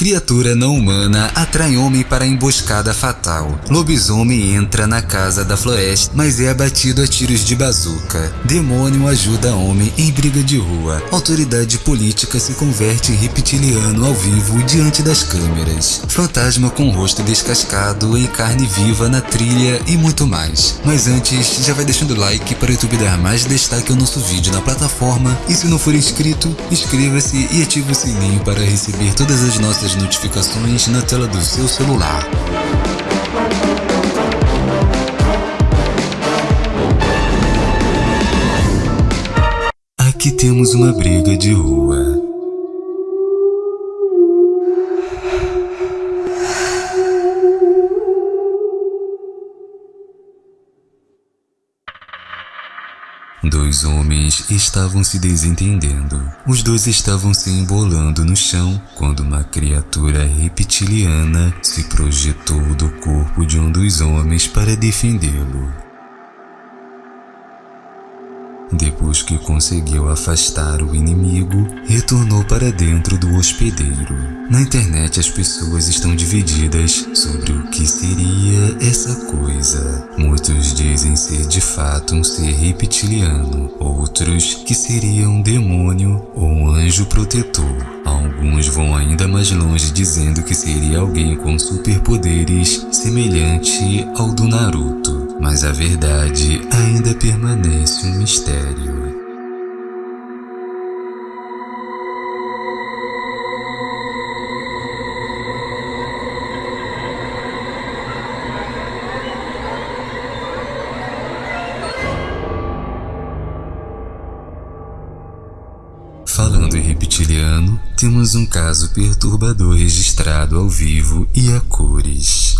Criatura não humana atrai homem para a emboscada fatal. Lobisomem entra na casa da floresta, mas é abatido a tiros de bazuca. Demônio ajuda homem em briga de rua. Autoridade política se converte em reptiliano ao vivo diante das câmeras. Fantasma com rosto descascado em carne viva na trilha e muito mais. Mas antes, já vai deixando o like para o YouTube dar mais destaque ao nosso vídeo na plataforma. E se não for inscrito, inscreva-se e ative o sininho para receber todas as nossas as notificações na tela do seu celular. Aqui temos uma briga de rua. Dois homens estavam se desentendendo. Os dois estavam se embolando no chão quando uma criatura reptiliana se projetou do corpo de um dos homens para defendê-lo. Depois que conseguiu afastar o inimigo, retornou para dentro do hospedeiro. Na internet as pessoas estão divididas sobre o que seria essa coisa. Muitos dizem ser de fato um ser reptiliano, outros que seria um demônio ou um anjo protetor. Alguns vão ainda mais longe dizendo que seria alguém com superpoderes semelhante ao do Naruto mas a verdade ainda permanece um mistério. Falando em reptiliano, temos um caso perturbador registrado ao vivo e a cores.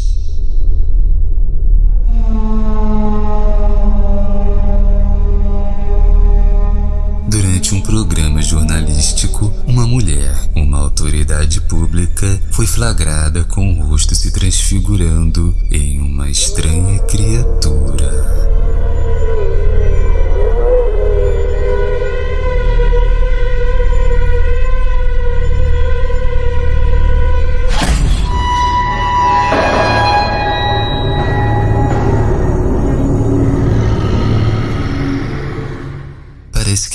jornalístico, uma mulher, uma autoridade pública, foi flagrada com o rosto se transfigurando em uma estranha criatura.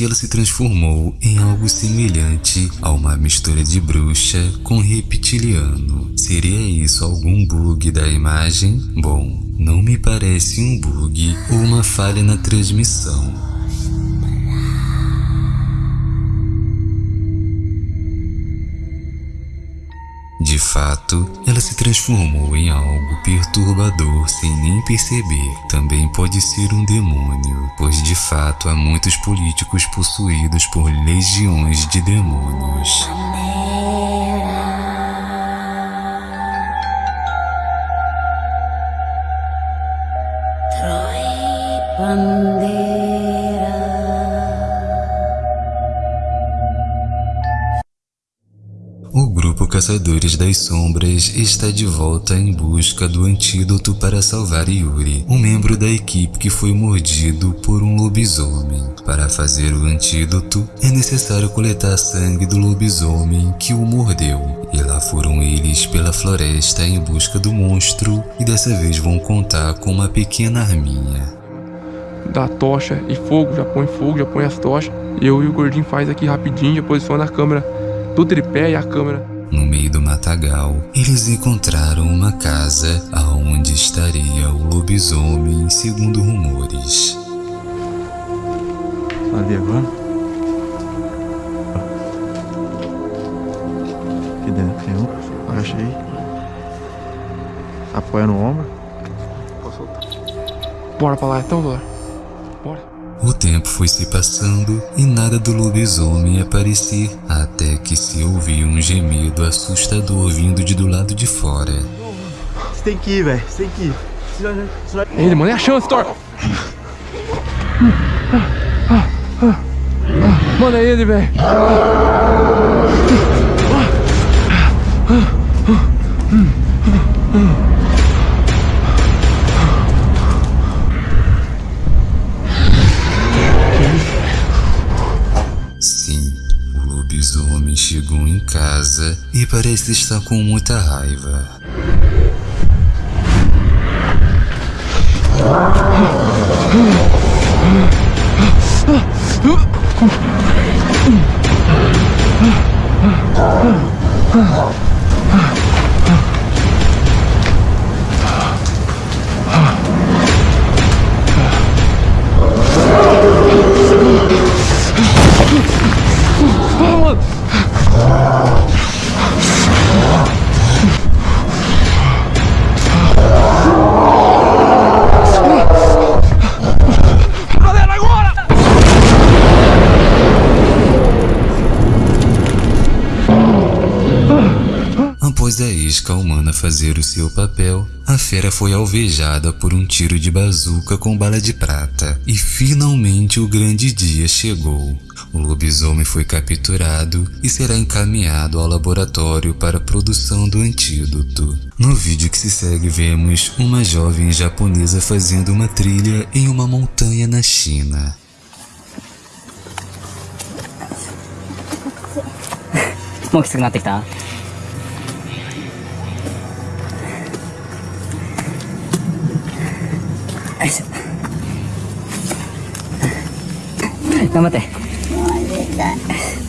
Ela se transformou em algo semelhante a uma mistura de bruxa com reptiliano. Seria isso algum bug da imagem? Bom, não me parece um bug ou uma falha na transmissão. De fato, ela se transformou em algo perturbador sem nem perceber. Também pode ser um demônio, pois de fato há muitos políticos possuídos por legiões de demônios. Caçadores das Sombras está de volta em busca do antídoto para salvar Yuri, um membro da equipe que foi mordido por um lobisomem. Para fazer o antídoto, é necessário coletar sangue do lobisomem que o mordeu. E lá foram eles pela floresta em busca do monstro e dessa vez vão contar com uma pequena arminha. Dá tocha e fogo, já põe fogo, já põe as tochas. Eu e o gordinho faz aqui rapidinho, já posiciona a câmera do tripé e a câmera no meio do matagal, eles encontraram uma casa aonde estaria o lobisomem, segundo rumores. Ali agora? Aqui dentro tem um. Agachei. Apoia no ombro. Posso soltar. Bora pra lá então, bora. O tempo foi se passando e nada do lobisomem aparecer, até que se ouviu um gemido assustador vindo de do lado de fora. Você tem que ir, velho. Você tem que ir. Ele, mano, é a chance, Thor. Manda ele, velho. Chegou em casa e parece estar com muita raiva. Após a isca humana fazer o seu papel, a fera foi alvejada por um tiro de bazuca com bala de prata e finalmente o grande dia chegou. O lobisomem foi capturado e será encaminhado ao laboratório para a produção do antídoto. No vídeo que se segue vemos uma jovem japonesa fazendo uma trilha em uma montanha na China. もう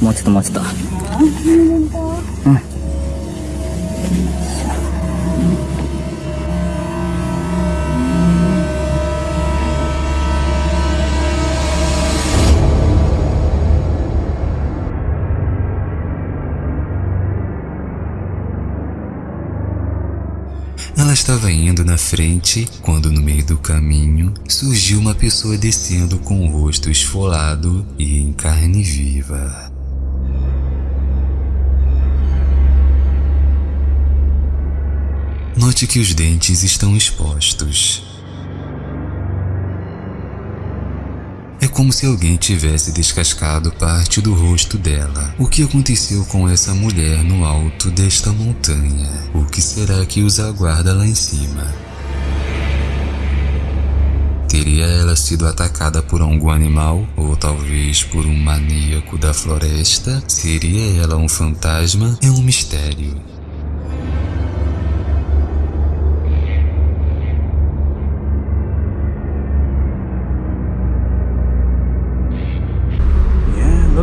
もうちょっともうちょっと。うん Ela estava indo na frente quando, no meio do caminho, surgiu uma pessoa descendo com o rosto esfolado e em carne viva. Note que os dentes estão expostos. Como se alguém tivesse descascado parte do rosto dela. O que aconteceu com essa mulher no alto desta montanha? O que será que os aguarda lá em cima? Teria ela sido atacada por algum animal? Ou talvez por um maníaco da floresta? Seria ela um fantasma? É um mistério.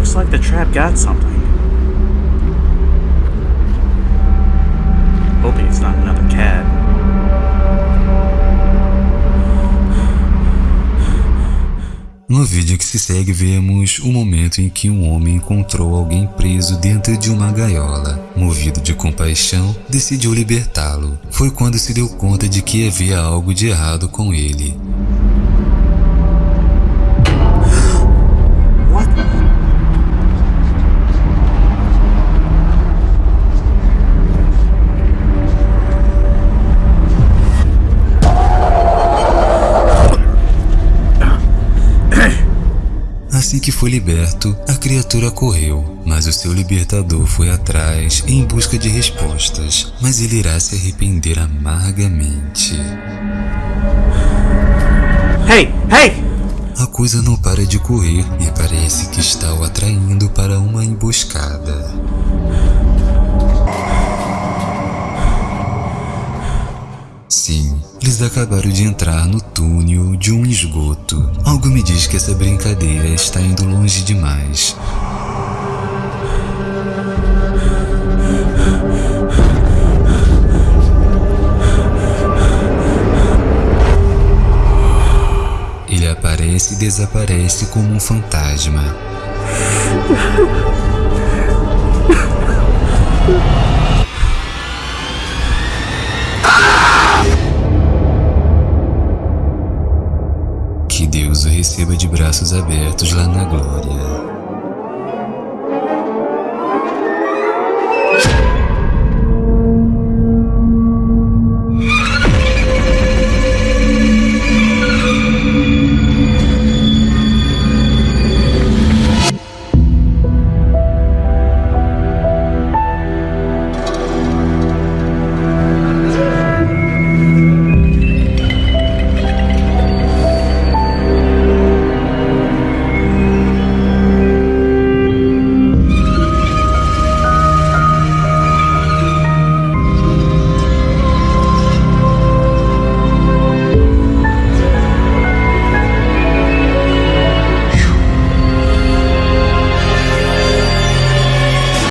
Looks like the trap got something. Hoping it's not another cat. No vídeo que se segue vemos o momento em que um homem encontrou alguém preso dentro de uma gaiola. Movido de compaixão, decidiu libertá-lo. Foi quando se deu conta de que havia algo de errado com ele. Assim que foi liberto, a criatura correu, mas o seu libertador foi atrás em busca de respostas, mas ele irá se arrepender amargamente. Hey, hey! A coisa não para de correr e parece que está o atraindo para uma emboscada. Sim, eles acabaram de entrar no túnel de um esgoto. Algo me diz que essa brincadeira está indo longe demais. Ele aparece e desaparece como um fantasma. Receba de braços abertos lá na glória.